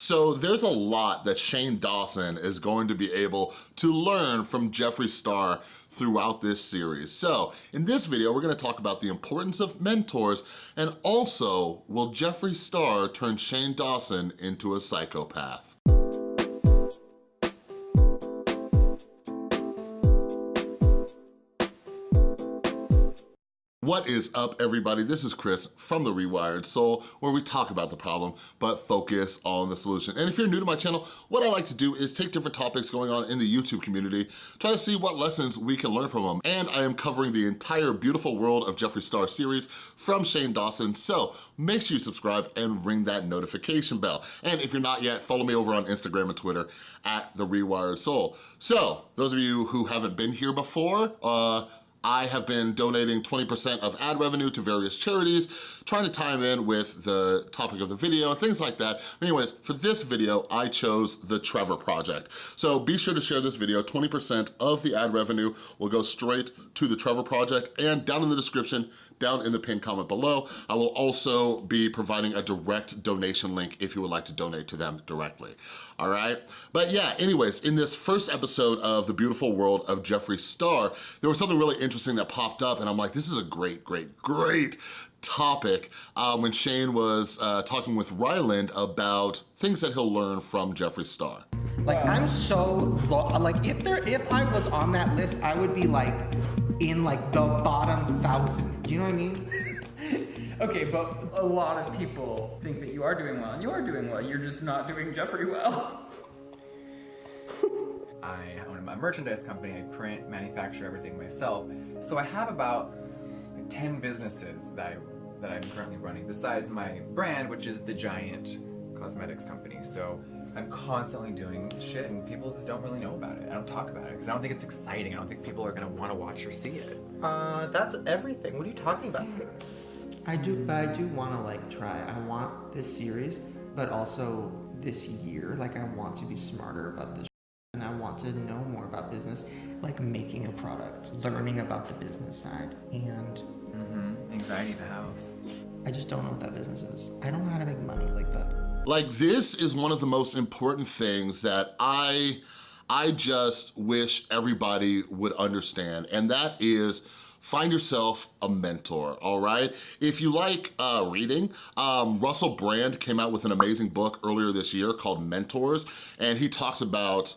So there's a lot that Shane Dawson is going to be able to learn from Jeffree Star throughout this series. So in this video, we're gonna talk about the importance of mentors and also will Jeffree Star turn Shane Dawson into a psychopath? What is up, everybody? This is Chris from The Rewired Soul, where we talk about the problem, but focus on the solution. And if you're new to my channel, what I like to do is take different topics going on in the YouTube community, try to see what lessons we can learn from them. And I am covering the entire beautiful world of Jeffree Star series from Shane Dawson, so make sure you subscribe and ring that notification bell. And if you're not yet, follow me over on Instagram and Twitter at The Rewired Soul. So, those of you who haven't been here before, uh, I have been donating 20% of ad revenue to various charities, trying to tie them in with the topic of the video and things like that. Anyways, for this video, I chose the Trevor Project. So be sure to share this video. 20% of the ad revenue will go straight to the Trevor Project and down in the description, down in the pinned comment below, I will also be providing a direct donation link if you would like to donate to them directly, all right? But yeah, anyways, in this first episode of The Beautiful World of Jeffree Star, there was something really interesting that popped up and I'm like, this is a great, great, great topic um, when Shane was uh, talking with Ryland about things that he'll learn from Jeffree Star. Like I'm so like if there if I was on that list, I would be like in like the bottom thousand. Do you know what I mean? okay, but a lot of people think that you are doing well, and you are doing well. You're just not doing Jeffree well. I own a merchandise company. I print, manufacture everything myself. So I have about 10 businesses that, I, that I'm currently running besides my brand, which is the Giant Cosmetics Company. So I'm constantly doing shit and people just don't really know about it. I don't talk about it because I don't think it's exciting. I don't think people are going to want to watch or see it. Uh, that's everything. What are you talking about? I do, but I do want to like try. I want this series, but also this year, like I want to be smarter about this and I want to know more about business, like making a product, learning about the business side, and. Anxiety the house. I just don't know what that business is. I don't know how to make money like that. Like this is one of the most important things that I, I just wish everybody would understand, and that is find yourself a mentor, all right? If you like uh, reading, um, Russell Brand came out with an amazing book earlier this year called Mentors, and he talks about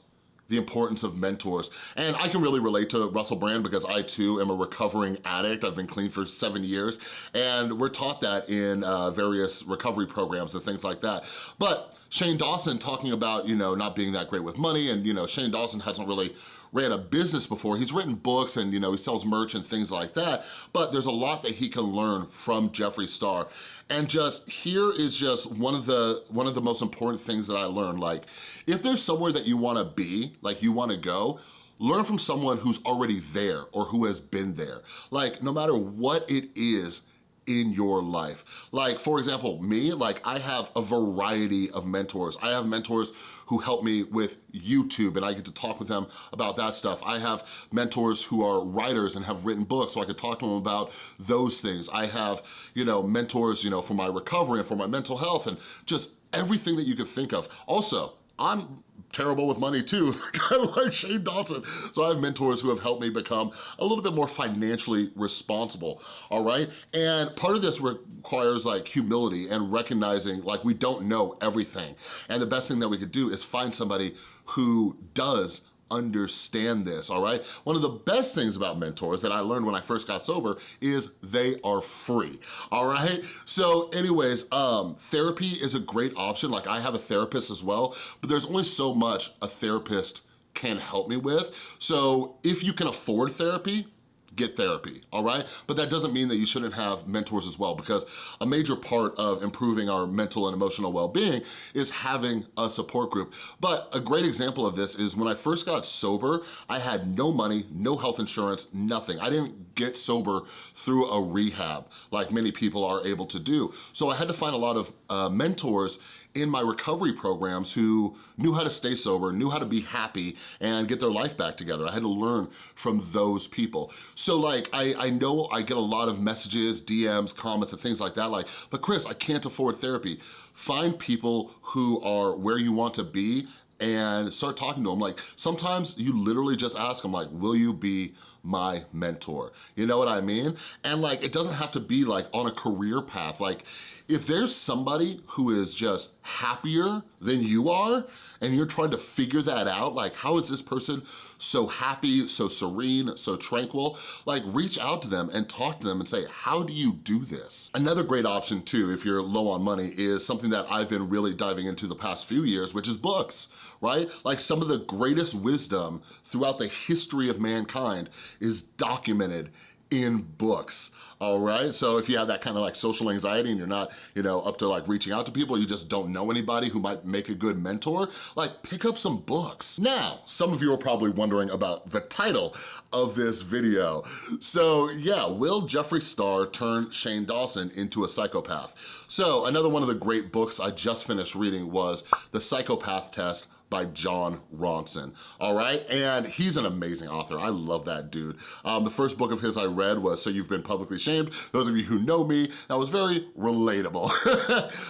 the importance of mentors. And I can really relate to Russell Brand because I too am a recovering addict. I've been clean for seven years and we're taught that in uh, various recovery programs and things like that. But Shane Dawson talking about, you know, not being that great with money and, you know, Shane Dawson hasn't really ran a business before. He's written books and, you know, he sells merch and things like that, but there's a lot that he can learn from Jeffree Star. And just here is just one of the one of the most important things that I learned. Like, if there's somewhere that you wanna be, like you wanna go, learn from someone who's already there or who has been there. Like, no matter what it is in your life. Like, for example, me, like I have a variety of mentors. I have mentors who help me with YouTube and I get to talk with them about that stuff. I have mentors who are writers and have written books so I could talk to them about those things. I have, you know, mentors, you know, for my recovery and for my mental health and just everything that you could think of. Also, I'm terrible with money too, like Shane Dawson. So I have mentors who have helped me become a little bit more financially responsible, all right? And part of this requires like humility and recognizing like we don't know everything. And the best thing that we could do is find somebody who does understand this, all right? One of the best things about mentors that I learned when I first got sober is they are free, all right? So anyways, um, therapy is a great option. Like I have a therapist as well, but there's only so much a therapist can help me with. So if you can afford therapy, get therapy, all right? But that doesn't mean that you shouldn't have mentors as well because a major part of improving our mental and emotional well-being is having a support group. But a great example of this is when I first got sober, I had no money, no health insurance, nothing. I didn't get sober through a rehab like many people are able to do. So I had to find a lot of uh, mentors in my recovery programs who knew how to stay sober, knew how to be happy and get their life back together. I had to learn from those people. So like, I, I know I get a lot of messages, DMs, comments, and things like that, like, but Chris, I can't afford therapy. Find people who are where you want to be and start talking to them. Like sometimes you literally just ask them like, will you be my mentor? You know what I mean? And like, it doesn't have to be like on a career path. Like if there's somebody who is just happier than you are and you're trying to figure that out, like how is this person so happy, so serene, so tranquil, like reach out to them and talk to them and say, how do you do this? Another great option too, if you're low on money, is something that I've been really diving into the past few years, which is books, right? Like some of the greatest wisdom throughout the history of mankind is documented in books, all right? So if you have that kind of like social anxiety and you're not, you know, up to like reaching out to people, you just don't know anybody who might make a good mentor, like pick up some books. Now, some of you are probably wondering about the title of this video. So yeah, will Jeffree Star turn Shane Dawson into a psychopath? So another one of the great books I just finished reading was The Psychopath Test by Jon Ronson, all right? And he's an amazing author. I love that dude. Um, the first book of his I read was So You've Been Publicly Shamed. Those of you who know me, that was very relatable.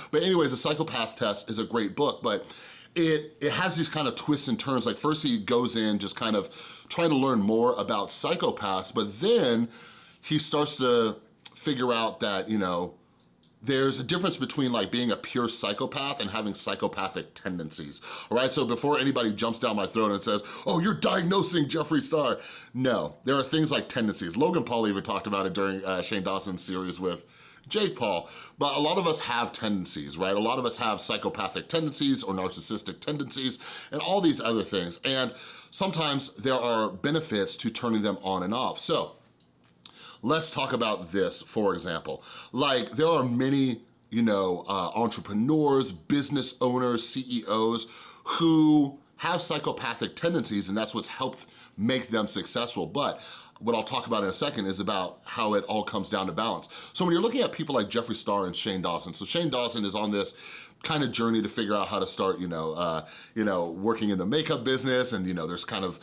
but anyways, The Psychopath Test is a great book, but it, it has these kind of twists and turns. Like first he goes in just kind of trying to learn more about psychopaths, but then he starts to figure out that, you know, there's a difference between like being a pure psychopath and having psychopathic tendencies, all right? So before anybody jumps down my throat and says, oh, you're diagnosing Jeffree Star, no, there are things like tendencies. Logan Paul even talked about it during uh, Shane Dawson's series with Jake Paul, but a lot of us have tendencies, right? A lot of us have psychopathic tendencies or narcissistic tendencies and all these other things. And sometimes there are benefits to turning them on and off. So Let's talk about this, for example. Like, there are many you know, uh, entrepreneurs, business owners, CEOs who have psychopathic tendencies and that's what's helped make them successful. But what I'll talk about in a second is about how it all comes down to balance. So when you're looking at people like Jeffree Star and Shane Dawson, so Shane Dawson is on this kind of journey to figure out how to start, you know, uh, you know, working in the makeup business and, you know, there's kind of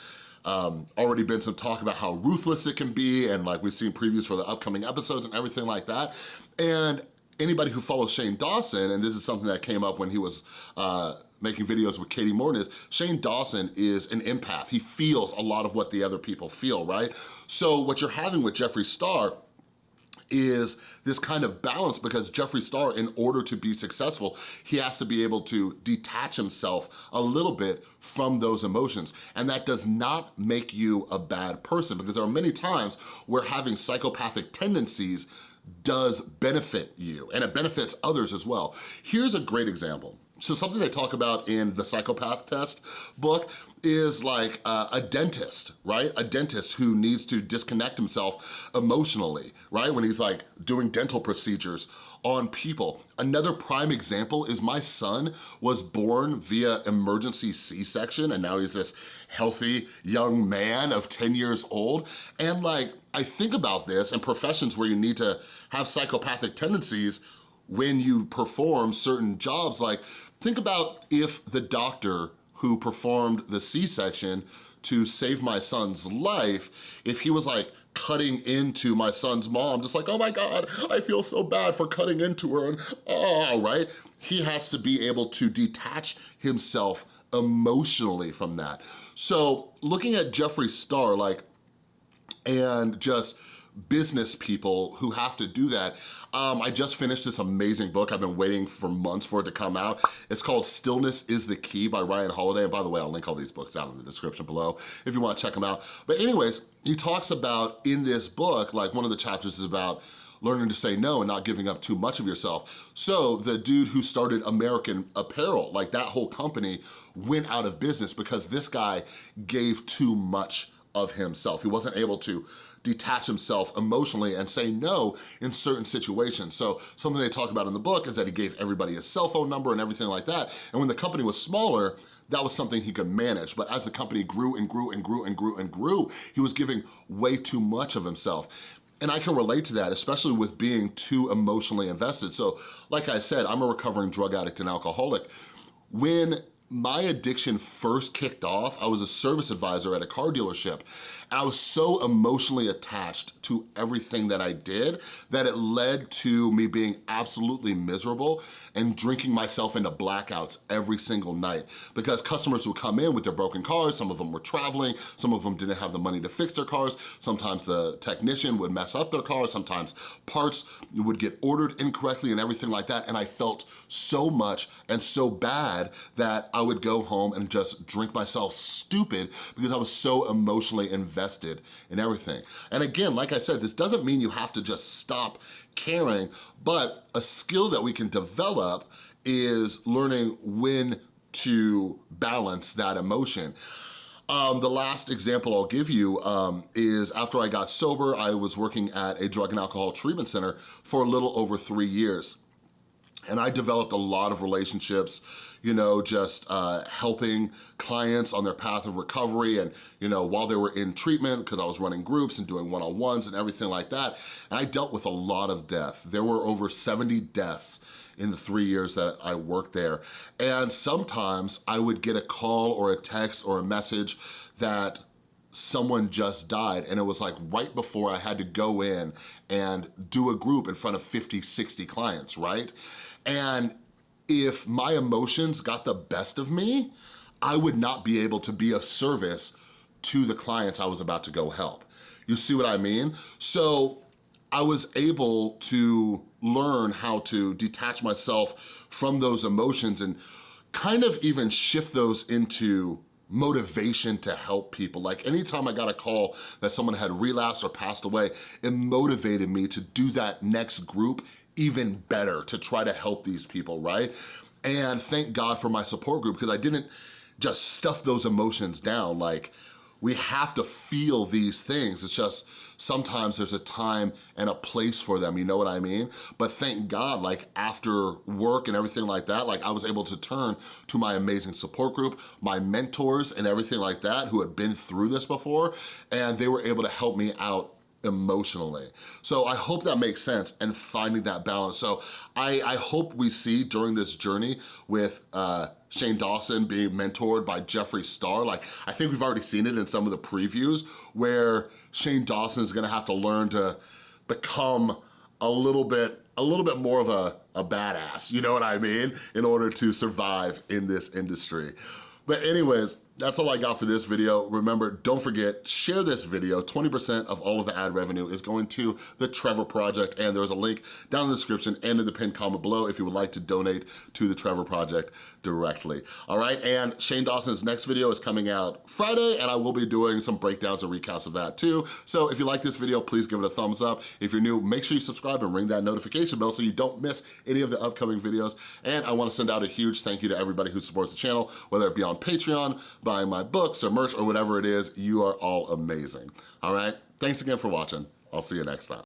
um, already been some talk about how ruthless it can be and like we've seen previews for the upcoming episodes and everything like that. And anybody who follows Shane Dawson, and this is something that came up when he was uh, making videos with Katie Morton is Shane Dawson is an empath. He feels a lot of what the other people feel, right? So what you're having with Jeffree Star is this kind of balance because Jeffree Star, in order to be successful, he has to be able to detach himself a little bit from those emotions. And that does not make you a bad person because there are many times where having psychopathic tendencies does benefit you and it benefits others as well. Here's a great example. So something they talk about in the psychopath test book is like uh, a dentist, right? A dentist who needs to disconnect himself emotionally, right? When he's like doing dental procedures on people. Another prime example is my son was born via emergency C-section and now he's this healthy young man of 10 years old. And like, I think about this in professions where you need to have psychopathic tendencies when you perform certain jobs, like think about if the doctor who performed the C-section to save my son's life, if he was like cutting into my son's mom, just like, oh my God, I feel so bad for cutting into her, and oh, right? He has to be able to detach himself emotionally from that. So looking at Jeffree Star, like, and just business people who have to do that. Um, I just finished this amazing book. I've been waiting for months for it to come out. It's called Stillness is the Key by Ryan Holiday. And by the way, I'll link all these books out in the description below if you wanna check them out. But anyways, he talks about in this book, like one of the chapters is about learning to say no and not giving up too much of yourself. So the dude who started American Apparel, like that whole company went out of business because this guy gave too much of himself. He wasn't able to detach himself emotionally and say no in certain situations. So something they talk about in the book is that he gave everybody his cell phone number and everything like that. And when the company was smaller, that was something he could manage. But as the company grew and grew and grew and grew and grew, he was giving way too much of himself. and I can relate to that, especially with being too emotionally invested. So like I said, I'm a recovering drug addict and alcoholic. When my addiction first kicked off, I was a service advisor at a car dealership. I was so emotionally attached to everything that I did that it led to me being absolutely miserable and drinking myself into blackouts every single night. Because customers would come in with their broken cars, some of them were traveling, some of them didn't have the money to fix their cars, sometimes the technician would mess up their car, sometimes parts would get ordered incorrectly and everything like that, and I felt so much and so bad that I would go home and just drink myself stupid because I was so emotionally invested in everything. And again, like I said, this doesn't mean you have to just stop caring, but a skill that we can develop is learning when to balance that emotion. Um, the last example I'll give you um, is after I got sober, I was working at a drug and alcohol treatment center for a little over three years. And I developed a lot of relationships, you know, just uh, helping clients on their path of recovery and, you know, while they were in treatment, because I was running groups and doing one-on-ones and everything like that. And I dealt with a lot of death. There were over 70 deaths in the three years that I worked there. And sometimes I would get a call or a text or a message that someone just died and it was like right before I had to go in and do a group in front of 50, 60 clients, right? And if my emotions got the best of me, I would not be able to be of service to the clients I was about to go help. You see what I mean? So I was able to learn how to detach myself from those emotions and kind of even shift those into motivation to help people. Like anytime I got a call that someone had relapsed or passed away, it motivated me to do that next group even better to try to help these people, right? And thank God for my support group because I didn't just stuff those emotions down. Like we have to feel these things. It's just sometimes there's a time and a place for them, you know what I mean? But thank God, like after work and everything like that, like I was able to turn to my amazing support group, my mentors and everything like that who had been through this before, and they were able to help me out emotionally. So I hope that makes sense and finding that balance. So I, I hope we see during this journey with uh, Shane Dawson being mentored by Jeffree Star. Like, I think we've already seen it in some of the previews where Shane Dawson is gonna have to learn to become a little bit a little bit more of a, a badass, you know what I mean? In order to survive in this industry. But anyways, that's all I got for this video. Remember, don't forget, share this video. 20% of all of the ad revenue is going to the Trevor Project, and there's a link down in the description and in the pinned comment below if you would like to donate to the Trevor Project directly. All right, and Shane Dawson's next video is coming out Friday, and I will be doing some breakdowns and recaps of that too. So if you like this video, please give it a thumbs up. If you're new, make sure you subscribe and ring that notification bell so you don't miss any of the upcoming videos. And I wanna send out a huge thank you to everybody who supports the channel, whether it be on Patreon, buying my books or merch or whatever it is, you are all amazing. All right, thanks again for watching. I'll see you next time.